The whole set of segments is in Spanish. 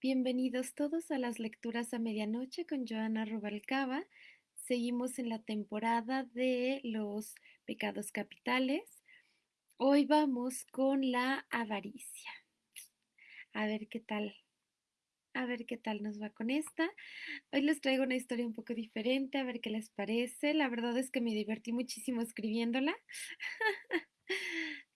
Bienvenidos todos a las lecturas a medianoche con Joana Rubalcaba. Seguimos en la temporada de los pecados capitales. Hoy vamos con la avaricia. A ver qué tal. A ver qué tal nos va con esta. Hoy les traigo una historia un poco diferente, a ver qué les parece. La verdad es que me divertí muchísimo escribiéndola.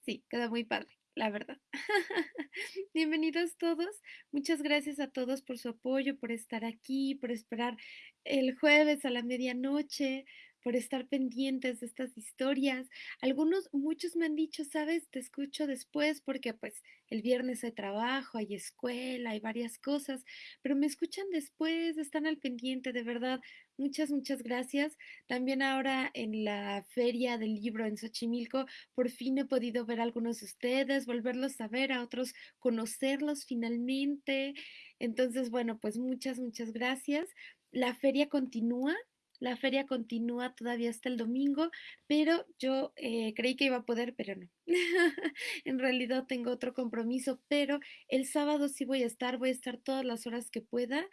sí, quedó muy padre la verdad. Bienvenidos todos. Muchas gracias a todos por su apoyo, por estar aquí, por esperar el jueves a la medianoche, por estar pendientes de estas historias. Algunos, muchos me han dicho, sabes, te escucho después porque pues el viernes hay trabajo, hay escuela, hay varias cosas, pero me escuchan después, están al pendiente, de verdad. Muchas, muchas gracias. También ahora en la feria del libro en Xochimilco, por fin he podido ver a algunos de ustedes, volverlos a ver, a otros conocerlos finalmente. Entonces, bueno, pues muchas, muchas gracias. La feria continúa, la feria continúa todavía hasta el domingo, pero yo eh, creí que iba a poder, pero no. en realidad tengo otro compromiso, pero el sábado sí voy a estar, voy a estar todas las horas que pueda.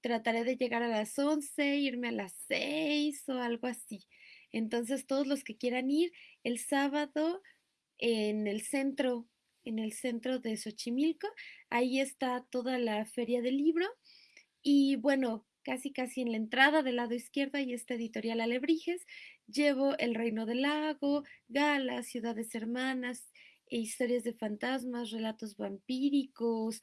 Trataré de llegar a las 11, irme a las 6 o algo así. Entonces, todos los que quieran ir, el sábado en el centro, en el centro de Xochimilco, ahí está toda la feria del libro. Y bueno, casi casi en la entrada del lado izquierdo hay esta editorial Alebrijes. Llevo El Reino del Lago, Gala, Ciudades Hermanas, e historias de fantasmas, relatos vampíricos.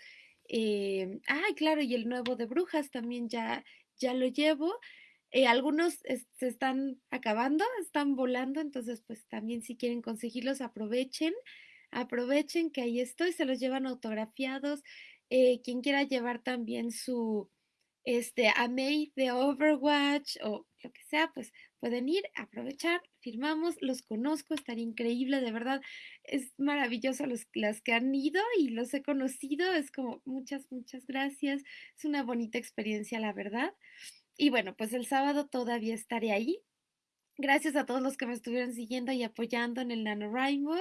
Eh, claro, y el nuevo de Brujas también ya, ya lo llevo. Eh, algunos se están acabando, están volando, entonces pues también si quieren conseguirlos aprovechen, aprovechen que ahí estoy, se los llevan autografiados. Eh, quien quiera llevar también su, este, a May de Overwatch o lo que sea, pues pueden ir, aprovechar, firmamos, los conozco, estaría increíble, de verdad, es maravilloso los, las que han ido y los he conocido, es como muchas, muchas gracias, es una bonita experiencia, la verdad. Y bueno, pues el sábado todavía estaré ahí. Gracias a todos los que me estuvieron siguiendo y apoyando en el NaNoWriMo.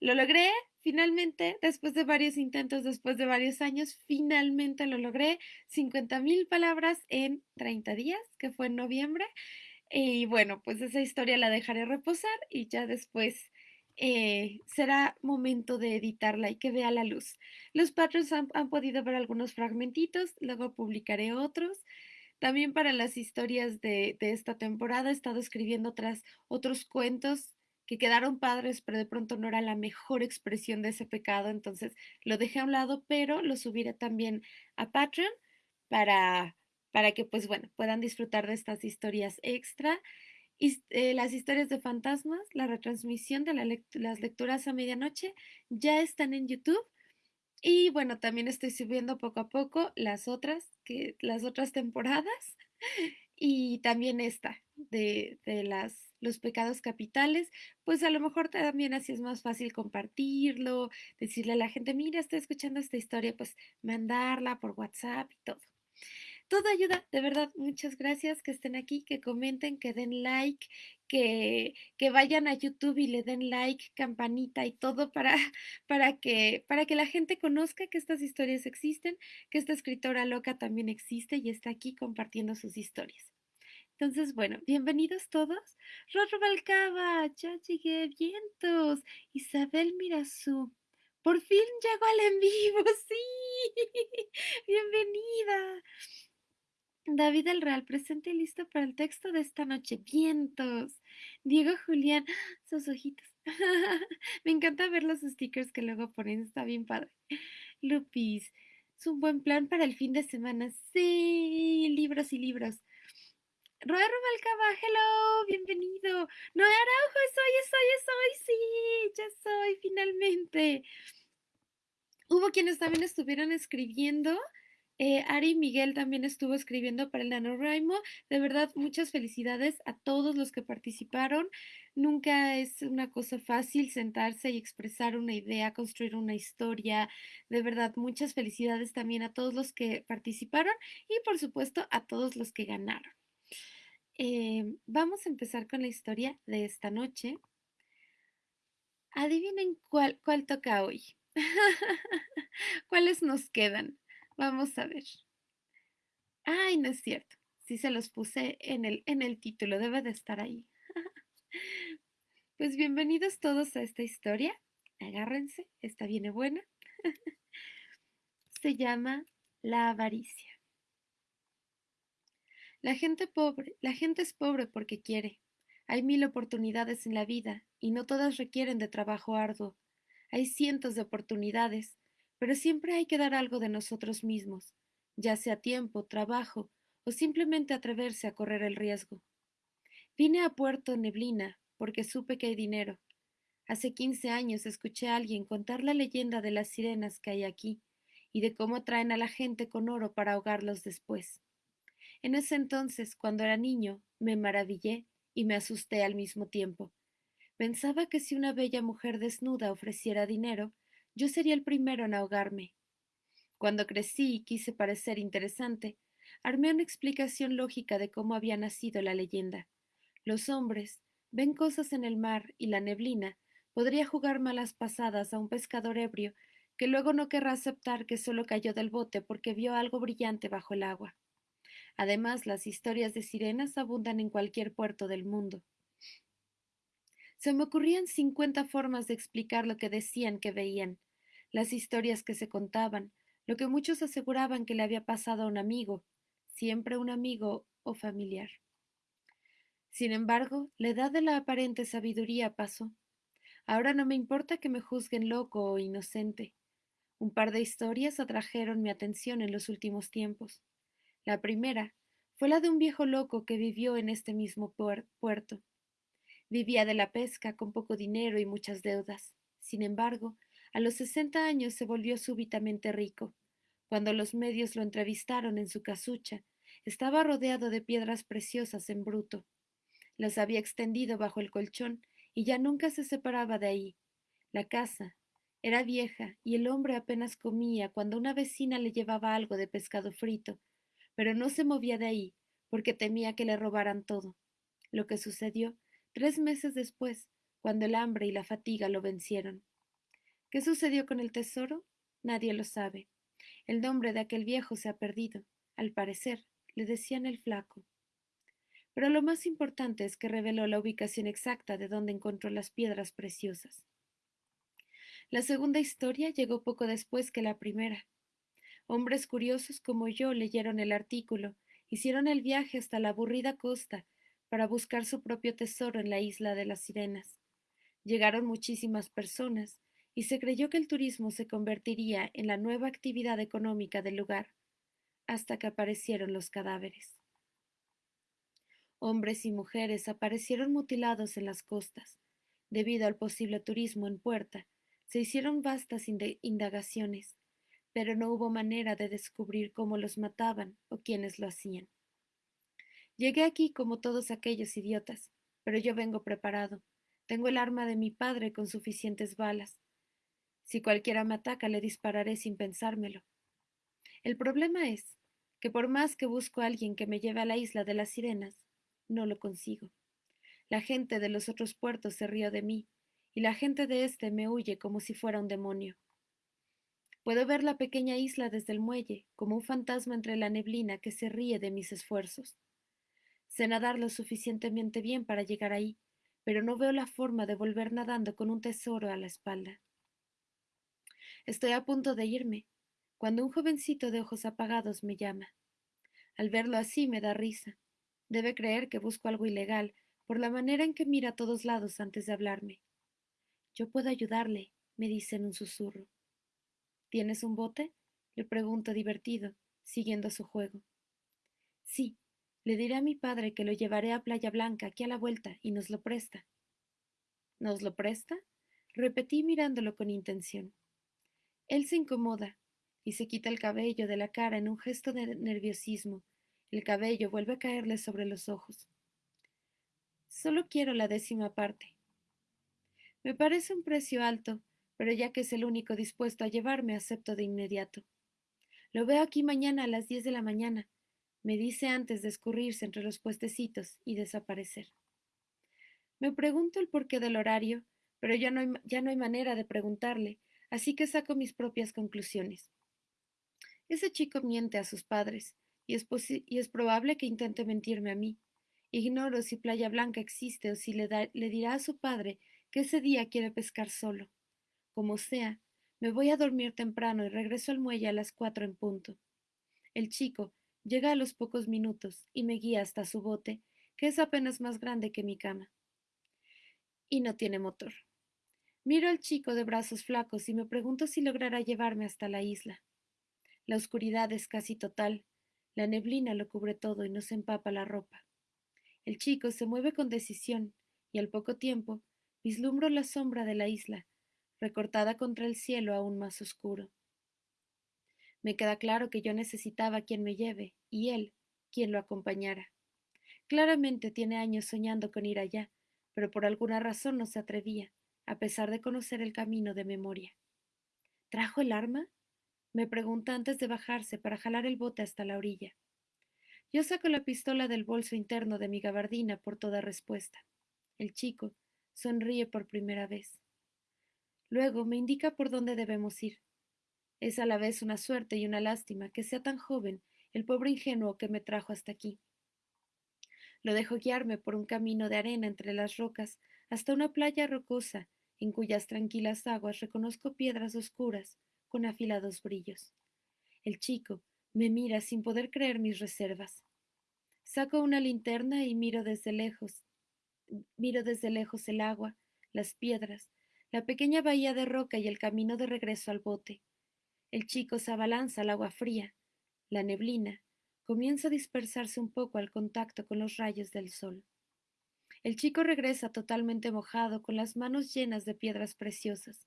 Lo logré, Finalmente, después de varios intentos, después de varios años, finalmente lo logré. 50 mil palabras en 30 días, que fue en noviembre. Y bueno, pues esa historia la dejaré reposar y ya después eh, será momento de editarla y que vea la luz. Los patrons han, podido ver algunos fragmentitos, luego publicaré otros. También para las historias de, esta temporada he estado escribiendo otras, otros cuentos que quedaron padres, pero de pronto no era la mejor expresión de ese pecado, entonces lo dejé a un lado, pero lo subiré también a Patreon para, para que, pues bueno, puedan disfrutar de estas historias extra. Y, eh, las historias de fantasmas, la retransmisión de las lecturas a medianoche ya están en YouTube. Y bueno, también estoy subiendo poco a poco las otras, que, las otras temporadas y también esta de, de las los pecados capitales, pues a lo mejor también así es más fácil compartirlo, decirle a la gente, mira, estoy escuchando esta historia, pues mandarla por WhatsApp y todo. Todo ayuda, de verdad, muchas gracias que estén aquí, que comenten, que den like, que, que vayan a YouTube y le den like, campanita y todo para, para, que, para que la gente conozca que estas historias existen, que esta escritora loca también existe y está aquí compartiendo sus historias. Entonces, bueno, bienvenidos todos. Rorro Balcaba, ya llegué, vientos. Isabel Mirazú, por fin llegó al en vivo, sí. Bienvenida. David el Real, presente y listo para el texto de esta noche. Vientos. Diego Julián, sus ojitos. Me encanta ver los stickers que luego ponen, está bien padre. Lupis, es un buen plan para el fin de semana. Sí, libros y libros. Roy Rubalcaba, hello, bienvenido. No, Araujo, soy, soy, soy, sí, ya soy, finalmente. Hubo quienes también estuvieron escribiendo. Eh, Ari Miguel también estuvo escribiendo para el NaNoWriMo. De verdad, muchas felicidades a todos los que participaron. Nunca es una cosa fácil sentarse y expresar una idea, construir una historia. De verdad, muchas felicidades también a todos los que participaron y por supuesto a todos los que ganaron. Eh, vamos a empezar con la historia de esta noche. Adivinen cuál, cuál toca hoy. ¿Cuáles nos quedan? Vamos a ver. Ay, no es cierto. Sí se los puse en el, en el título, debe de estar ahí. Pues bienvenidos todos a esta historia. Agárrense, esta viene buena. Se llama La avaricia. La gente pobre, la gente es pobre porque quiere. Hay mil oportunidades en la vida y no todas requieren de trabajo arduo. Hay cientos de oportunidades, pero siempre hay que dar algo de nosotros mismos, ya sea tiempo, trabajo o simplemente atreverse a correr el riesgo. Vine a Puerto Neblina porque supe que hay dinero. Hace quince años escuché a alguien contar la leyenda de las sirenas que hay aquí y de cómo traen a la gente con oro para ahogarlos después. En ese entonces, cuando era niño, me maravillé y me asusté al mismo tiempo. Pensaba que si una bella mujer desnuda ofreciera dinero, yo sería el primero en ahogarme. Cuando crecí y quise parecer interesante, armé una explicación lógica de cómo había nacido la leyenda. Los hombres ven cosas en el mar y la neblina podría jugar malas pasadas a un pescador ebrio que luego no querrá aceptar que solo cayó del bote porque vio algo brillante bajo el agua. Además, las historias de sirenas abundan en cualquier puerto del mundo. Se me ocurrían cincuenta formas de explicar lo que decían que veían, las historias que se contaban, lo que muchos aseguraban que le había pasado a un amigo, siempre un amigo o familiar. Sin embargo, la edad de la aparente sabiduría pasó. Ahora no me importa que me juzguen loco o inocente. Un par de historias atrajeron mi atención en los últimos tiempos. La primera fue la de un viejo loco que vivió en este mismo puerto. Vivía de la pesca con poco dinero y muchas deudas. Sin embargo, a los sesenta años se volvió súbitamente rico. Cuando los medios lo entrevistaron en su casucha, estaba rodeado de piedras preciosas en bruto. Las había extendido bajo el colchón y ya nunca se separaba de ahí. La casa era vieja y el hombre apenas comía cuando una vecina le llevaba algo de pescado frito pero no se movía de ahí, porque temía que le robaran todo. Lo que sucedió tres meses después, cuando el hambre y la fatiga lo vencieron. ¿Qué sucedió con el tesoro? Nadie lo sabe. El nombre de aquel viejo se ha perdido. Al parecer, le decían el flaco. Pero lo más importante es que reveló la ubicación exacta de donde encontró las piedras preciosas. La segunda historia llegó poco después que la primera. Hombres curiosos como yo leyeron el artículo, hicieron el viaje hasta la aburrida costa para buscar su propio tesoro en la isla de las sirenas. Llegaron muchísimas personas y se creyó que el turismo se convertiría en la nueva actividad económica del lugar, hasta que aparecieron los cadáveres. Hombres y mujeres aparecieron mutilados en las costas. Debido al posible turismo en puerta, se hicieron vastas indagaciones pero no hubo manera de descubrir cómo los mataban o quiénes lo hacían. Llegué aquí como todos aquellos idiotas, pero yo vengo preparado. Tengo el arma de mi padre con suficientes balas. Si cualquiera me ataca, le dispararé sin pensármelo. El problema es que por más que busco a alguien que me lleve a la isla de las sirenas, no lo consigo. La gente de los otros puertos se rió de mí, y la gente de éste me huye como si fuera un demonio. Puedo ver la pequeña isla desde el muelle, como un fantasma entre la neblina que se ríe de mis esfuerzos. Sé nadar lo suficientemente bien para llegar ahí, pero no veo la forma de volver nadando con un tesoro a la espalda. Estoy a punto de irme, cuando un jovencito de ojos apagados me llama. Al verlo así me da risa. Debe creer que busco algo ilegal por la manera en que mira a todos lados antes de hablarme. Yo puedo ayudarle, me dice en un susurro. ¿Tienes un bote? le pregunto divertido, siguiendo su juego. Sí, le diré a mi padre que lo llevaré a Playa Blanca aquí a la vuelta y nos lo presta. ¿Nos lo presta? repetí mirándolo con intención. Él se incomoda y se quita el cabello de la cara en un gesto de nerviosismo. El cabello vuelve a caerle sobre los ojos. Solo quiero la décima parte. Me parece un precio alto, pero ya que es el único dispuesto a llevarme, acepto de inmediato. Lo veo aquí mañana a las diez de la mañana, me dice antes de escurrirse entre los puestecitos y desaparecer. Me pregunto el porqué del horario, pero ya no, hay, ya no hay manera de preguntarle, así que saco mis propias conclusiones. Ese chico miente a sus padres, y es, y es probable que intente mentirme a mí. Ignoro si Playa Blanca existe o si le, le dirá a su padre que ese día quiere pescar solo. Como sea, me voy a dormir temprano y regreso al muelle a las cuatro en punto. El chico llega a los pocos minutos y me guía hasta su bote, que es apenas más grande que mi cama. Y no tiene motor. Miro al chico de brazos flacos y me pregunto si logrará llevarme hasta la isla. La oscuridad es casi total, la neblina lo cubre todo y nos empapa la ropa. El chico se mueve con decisión y al poco tiempo vislumbro la sombra de la isla, recortada contra el cielo aún más oscuro. Me queda claro que yo necesitaba quien me lleve y él quien lo acompañara. Claramente tiene años soñando con ir allá, pero por alguna razón no se atrevía, a pesar de conocer el camino de memoria. ¿Trajo el arma? me pregunta antes de bajarse para jalar el bote hasta la orilla. Yo saco la pistola del bolso interno de mi gabardina por toda respuesta. El chico sonríe por primera vez. Luego me indica por dónde debemos ir. Es a la vez una suerte y una lástima que sea tan joven el pobre ingenuo que me trajo hasta aquí. Lo dejo guiarme por un camino de arena entre las rocas hasta una playa rocosa en cuyas tranquilas aguas reconozco piedras oscuras con afilados brillos. El chico me mira sin poder creer mis reservas. Saco una linterna y miro desde lejos. Miro desde lejos el agua, las piedras, la pequeña bahía de roca y el camino de regreso al bote. El chico se abalanza al agua fría. La neblina comienza a dispersarse un poco al contacto con los rayos del sol. El chico regresa totalmente mojado, con las manos llenas de piedras preciosas.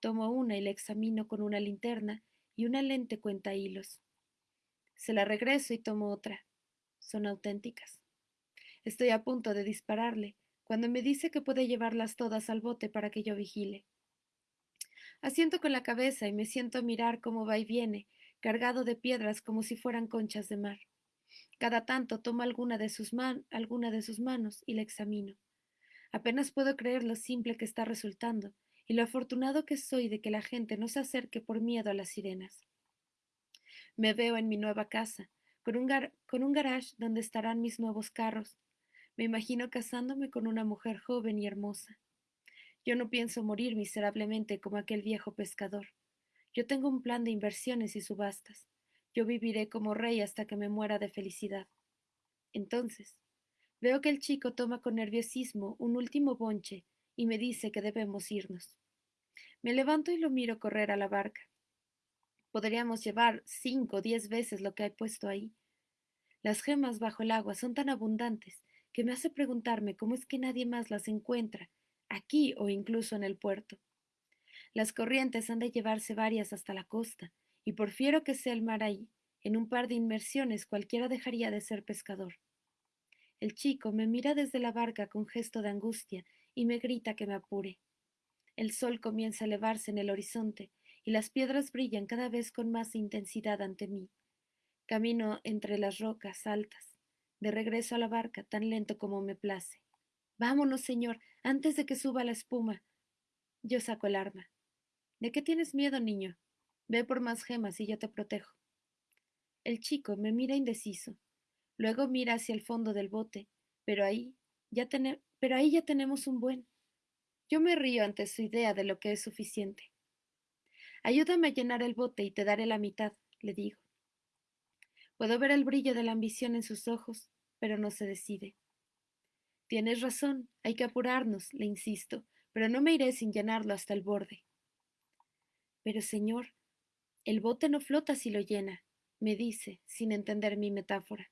Tomo una y la examino con una linterna y una lente cuenta hilos. Se la regreso y tomo otra. Son auténticas. Estoy a punto de dispararle cuando me dice que puede llevarlas todas al bote para que yo vigile. Asiento con la cabeza y me siento a mirar cómo va y viene, cargado de piedras como si fueran conchas de mar. Cada tanto tomo alguna de sus, man alguna de sus manos y la examino. Apenas puedo creer lo simple que está resultando y lo afortunado que soy de que la gente no se acerque por miedo a las sirenas. Me veo en mi nueva casa, con un, con un garage donde estarán mis nuevos carros. Me imagino casándome con una mujer joven y hermosa. Yo no pienso morir miserablemente como aquel viejo pescador. Yo tengo un plan de inversiones y subastas. Yo viviré como rey hasta que me muera de felicidad. Entonces, veo que el chico toma con nerviosismo un último bonche y me dice que debemos irnos. Me levanto y lo miro correr a la barca. Podríamos llevar cinco o diez veces lo que hay puesto ahí. Las gemas bajo el agua son tan abundantes que me hace preguntarme cómo es que nadie más las encuentra aquí o incluso en el puerto. Las corrientes han de llevarse varias hasta la costa, y por fiero que sea el mar ahí, en un par de inmersiones cualquiera dejaría de ser pescador. El chico me mira desde la barca con gesto de angustia y me grita que me apure. El sol comienza a elevarse en el horizonte y las piedras brillan cada vez con más intensidad ante mí. Camino entre las rocas altas, de regreso a la barca tan lento como me place. Vámonos, señor, antes de que suba la espuma. Yo saco el arma. ¿De qué tienes miedo, niño? Ve por más gemas y yo te protejo. El chico me mira indeciso. Luego mira hacia el fondo del bote, pero ahí ya pero ahí ya tenemos un buen. Yo me río ante su idea de lo que es suficiente. Ayúdame a llenar el bote y te daré la mitad, le digo. Puedo ver el brillo de la ambición en sus ojos, pero no se decide. Tienes razón, hay que apurarnos, le insisto, pero no me iré sin llenarlo hasta el borde. Pero, señor, el bote no flota si lo llena, me dice, sin entender mi metáfora.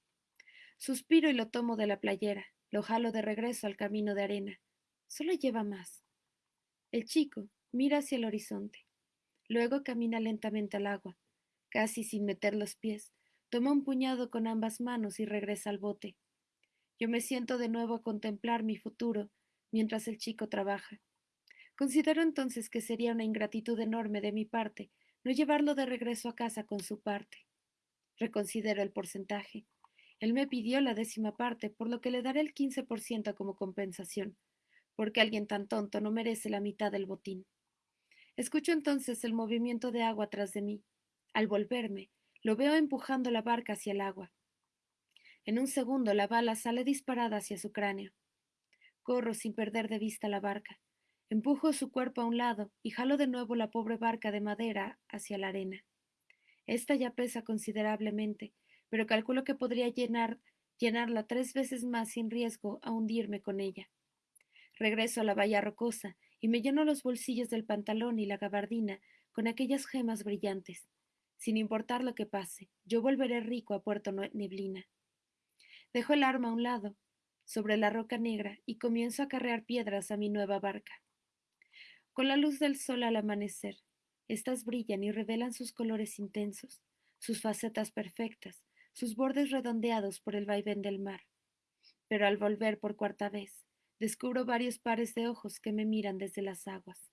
Suspiro y lo tomo de la playera, lo jalo de regreso al camino de arena. Solo lleva más. El chico mira hacia el horizonte. Luego camina lentamente al agua, casi sin meter los pies, toma un puñado con ambas manos y regresa al bote. Yo me siento de nuevo a contemplar mi futuro mientras el chico trabaja. Considero entonces que sería una ingratitud enorme de mi parte no llevarlo de regreso a casa con su parte. Reconsidero el porcentaje. Él me pidió la décima parte, por lo que le daré el quince por ciento como compensación, porque alguien tan tonto no merece la mitad del botín. Escucho entonces el movimiento de agua tras de mí. Al volverme, Lo veo empujando la barca hacia el agua. En un segundo la bala sale disparada hacia su cráneo. Corro sin perder de vista la barca. Empujo su cuerpo a un lado y jalo de nuevo la pobre barca de madera hacia la arena. Esta ya pesa considerablemente, pero calculo que podría llenar, llenarla tres veces más sin riesgo a hundirme con ella. Regreso a la bahía rocosa y me lleno los bolsillos del pantalón y la gabardina con aquellas gemas brillantes. Sin importar lo que pase, yo volveré rico a Puerto Neblina. Dejo el arma a un lado, sobre la roca negra, y comienzo a carrear piedras a mi nueva barca. Con la luz del sol al amanecer, estas brillan y revelan sus colores intensos, sus facetas perfectas, sus bordes redondeados por el vaivén del mar. Pero al volver por cuarta vez, descubro varios pares de ojos que me miran desde las aguas.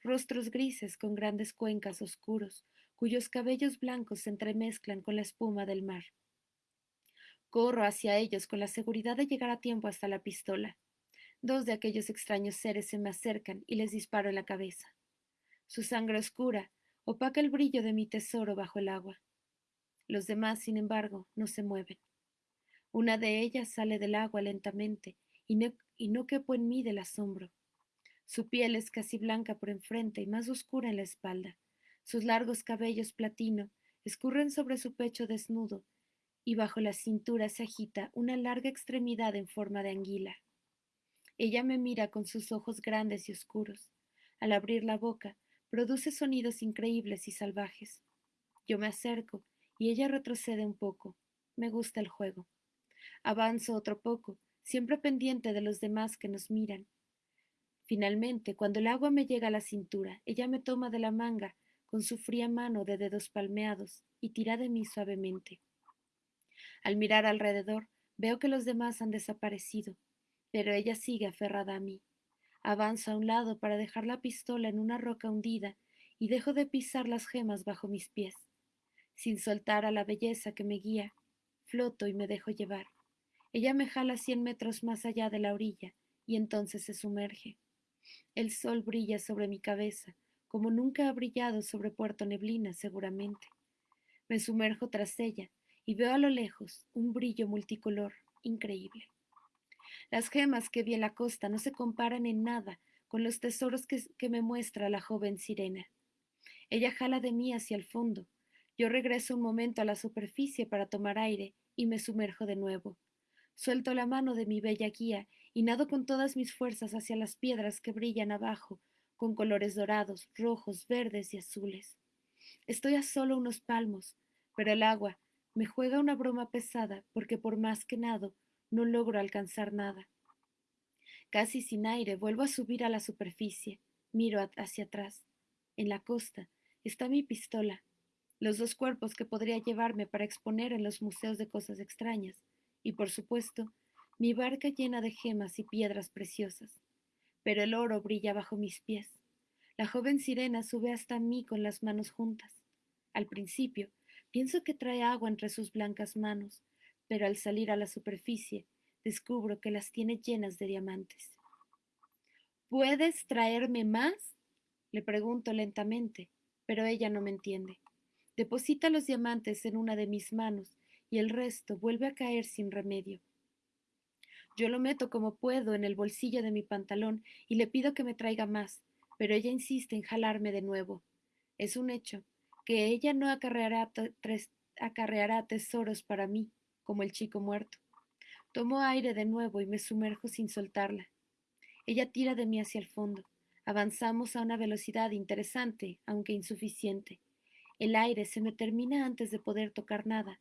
Rostros grises con grandes cuencas oscuros, cuyos cabellos blancos se entremezclan con la espuma del mar. Corro hacia ellos con la seguridad de llegar a tiempo hasta la pistola. Dos de aquellos extraños seres se me acercan y les disparo en la cabeza. Su sangre oscura opaca el brillo de mi tesoro bajo el agua. Los demás, sin embargo, no se mueven. Una de ellas sale del agua lentamente y no, quepo en mí del asombro. Su piel es casi blanca por enfrente y más oscura en la espalda. Sus largos cabellos platino escurren sobre su pecho desnudo y bajo la cintura se agita una larga extremidad en forma de anguila. Ella me mira con sus ojos grandes y oscuros. Al abrir la boca, produce sonidos increíbles y salvajes. Yo me acerco y ella retrocede un poco. Me gusta el juego. Avanzo otro poco, siempre pendiente de los demás que nos miran. Finalmente, cuando el agua me llega a la cintura, ella me toma de la manga con su fría mano de dedos palmeados y tira de mí suavemente. Al mirar alrededor, veo que los demás han desaparecido, pero ella sigue aferrada a mí. Avanzo a un lado para dejar la pistola en una roca hundida y dejo de pisar las gemas bajo mis pies. Sin soltar a la belleza que me guía, floto y me dejo llevar. Ella me jala cien metros más allá de la orilla y entonces se sumerge. El sol brilla sobre mi cabeza, como nunca ha brillado sobre Puerto Neblina, seguramente. Me sumerjo tras ella y veo a lo lejos un brillo multicolor increíble. Las gemas que vi en la costa no se comparan en nada con los tesoros que, me muestra la joven sirena. Ella jala de mí hacia el fondo. Yo regreso un momento a la superficie para tomar aire y me sumerjo de nuevo. Suelto la mano de mi bella guía y nado con todas mis fuerzas hacia las piedras que brillan abajo, con colores dorados, rojos, verdes y azules. Estoy a solo unos palmos, pero el agua me juega una broma pesada porque por más que nado no logro alcanzar nada. Casi sin aire vuelvo a subir a la superficie, miro hacia atrás. En la costa está mi pistola, los dos cuerpos que podría llevarme para exponer en los museos de cosas extrañas, y por supuesto, mi barca llena de gemas y piedras preciosas. Pero el oro brilla bajo mis pies. La joven sirena sube hasta mí con las manos juntas. Al principio, pienso que trae agua entre sus blancas manos, pero al salir a la superficie, descubro que las tiene llenas de diamantes. ¿Puedes traerme más? Le pregunto lentamente, pero ella no me entiende. Deposita los diamantes en una de mis manos y el resto vuelve a caer sin remedio. Yo lo meto como puedo en el bolsillo de mi pantalón y le pido que me traiga más, pero ella insiste en jalarme de nuevo. Es un hecho que ella no acarreará, acarreará tesoros para mí, como el chico muerto. Tomo aire de nuevo y me sumerjo sin soltarla. Ella tira de mí hacia el fondo. Avanzamos a una velocidad interesante, aunque insuficiente. El aire se me termina antes de poder tocar nada,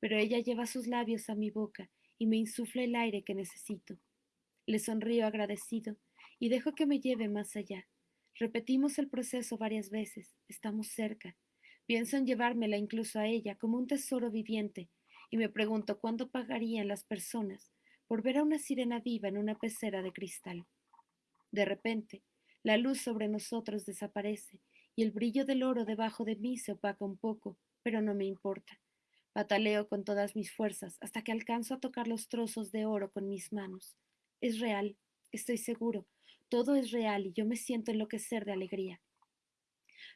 pero ella lleva sus labios a mi boca y me insufla el aire que necesito. Le sonrío agradecido y dejo que me lleve más allá. Repetimos el proceso varias veces, estamos cerca. Pienso en llevármela incluso a ella como un tesoro viviente, y me pregunto cuándo pagarían las personas por ver a una sirena viva en una pecera de cristal. De repente, la luz sobre nosotros desaparece y el brillo del oro debajo de mí se opaca un poco, pero no me importa. Pataleo con todas mis fuerzas hasta que alcanzo a tocar los trozos de oro con mis manos. Es real, estoy seguro, todo es real y yo me siento enloquecer de alegría.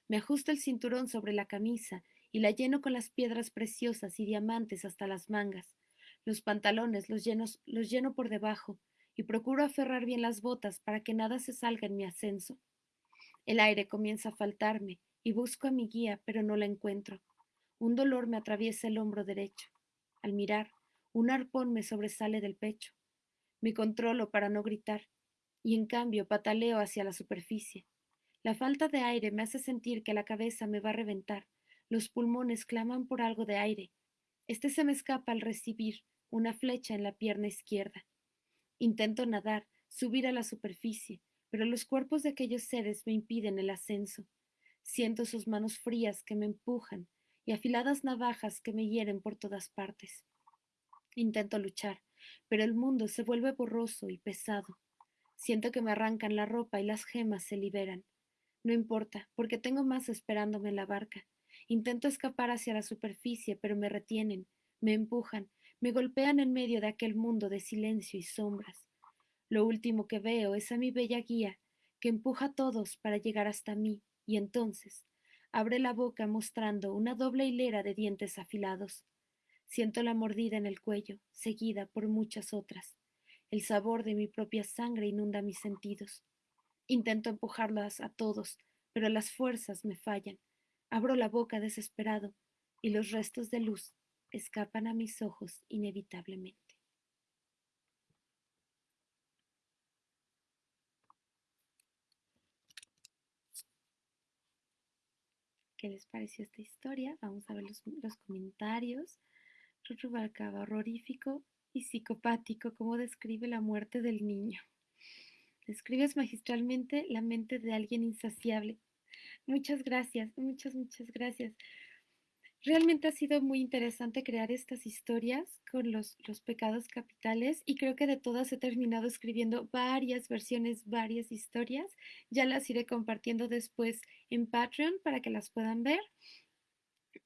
Me ajusto el cinturón sobre la camisa y la lleno con las piedras preciosas y diamantes hasta las mangas. Los pantalones los, los lleno por debajo y procuro aferrar bien las botas para que nada se salga en mi ascenso. El aire comienza a faltarme y busco a mi guía, pero no la encuentro. Un dolor me atraviesa el hombro derecho. Al mirar, un arpón me sobresale del pecho. Me controlo para no gritar y en cambio pataleo hacia la superficie. La falta de aire me hace sentir que la cabeza me va a reventar. Los pulmones claman por algo de aire. Este se me escapa al recibir una flecha en la pierna izquierda. Intento nadar, subir a la superficie, pero los cuerpos de aquellos seres me impiden el ascenso. Siento sus manos frías que me empujan y afiladas navajas que me hieren por todas partes. Intento luchar, pero el mundo se vuelve borroso y pesado. Siento que me arrancan la ropa y las gemas se liberan. No importa, porque tengo más esperándome en la barca. Intento escapar hacia la superficie, pero me retienen, me empujan, me golpean en medio de aquel mundo de silencio y sombras. Lo último que veo es a mi bella guía, que empuja a todos para llegar hasta mí, y entonces abre la boca mostrando una doble hilera de dientes afilados. Siento la mordida en el cuello, seguida por muchas otras. El sabor de mi propia sangre inunda mis sentidos. Intento empujarlas a todos, pero las fuerzas me fallan. Abro la boca desesperado y los restos de luz escapan a mis ojos inevitablemente. ¿Qué les pareció esta historia? Vamos a ver los, comentarios. Rubalcaba, horrorífico y psicopático, como describe la muerte del niño. Describes magistralmente la mente de alguien insaciable. Muchas gracias, muchas, muchas gracias. Realmente ha sido muy interesante crear estas historias con los, los, pecados capitales y creo que de todas he terminado escribiendo varias versiones, varias historias. Ya las iré compartiendo después en Patreon para que las puedan ver.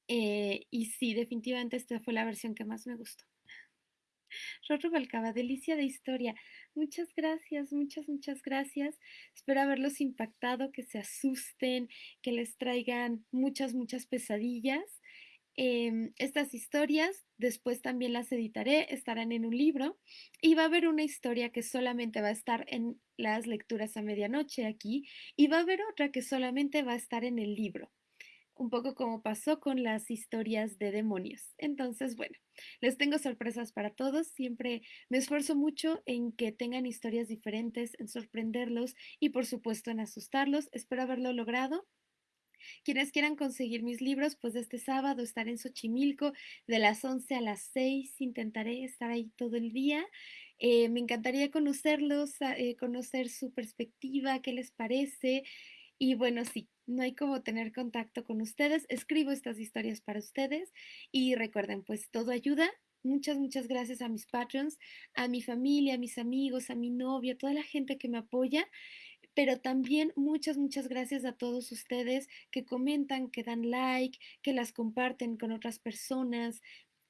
Eh, y sí, definitivamente esta fue la versión que más me gustó. Rorro Balcaba, delicia de historia. Muchas gracias, muchas, muchas gracias. Espero haberlos impactado, que se asusten, que les traigan muchas, muchas pesadillas. Em, estas historias después también las editaré, estarán en un libro y va a haber una historia que solamente va a estar en las lecturas a medianoche aquí y va a haber otra que solamente va a estar en el libro un poco como pasó con las historias de demonios. Entonces, bueno, les tengo sorpresas para todos. Siempre me esfuerzo mucho en que tengan historias diferentes, en sorprenderlos y por supuesto en asustarlos. Espero haberlo logrado. Quienes quieran conseguir mis libros, pues este sábado estaré en Xochimilco de las 11 a las 6. Intentaré estar ahí todo el día. Eh, me encantaría conocerlos, eh, conocer su perspectiva, qué les parece. Y bueno, sí, no hay como tener contacto con ustedes. Escribo estas historias para ustedes y recuerden, pues todo ayuda. Muchas, muchas gracias a mis patrons, a mi familia, a mis amigos, a mi novia, a toda la gente que me apoya pero también muchas, muchas gracias a todos ustedes que comentan, que dan like, que las comparten con otras personas,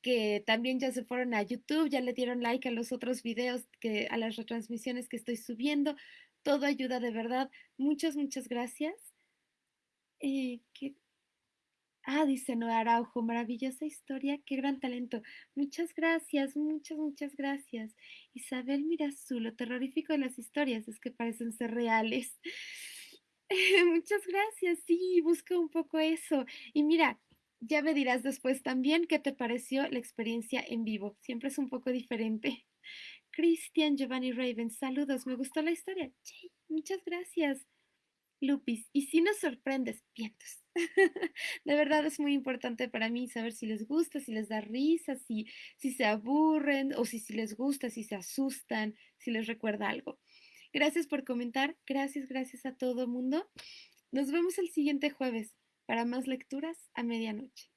que también ya se fueron a YouTube, ya le dieron like a los otros videos, que, a las retransmisiones que estoy subiendo. Todo ayuda de verdad. Muchas, muchas gracias. Eh, ah, dice Noa Araujo, maravillosa historia, qué gran talento. Muchas gracias, muchas, muchas gracias. Isabel Mirazú, lo terrorífico de las historias es que parecen ser reales. muchas gracias, sí, busca un poco eso. Y mira, ya me dirás después también qué te pareció la experiencia en vivo. Siempre es un poco diferente. Cristian Giovanni Raven, saludos, me gustó la historia. muchas gracias. Lupis, y si nos sorprendes, vientos. de verdad es muy importante para mí saber si les gusta, si les da risa, si, si se aburren o si, si les gusta, si se asustan, si les recuerda algo. Gracias por comentar, gracias, gracias a todo mundo. Nos vemos el siguiente jueves para más lecturas a medianoche.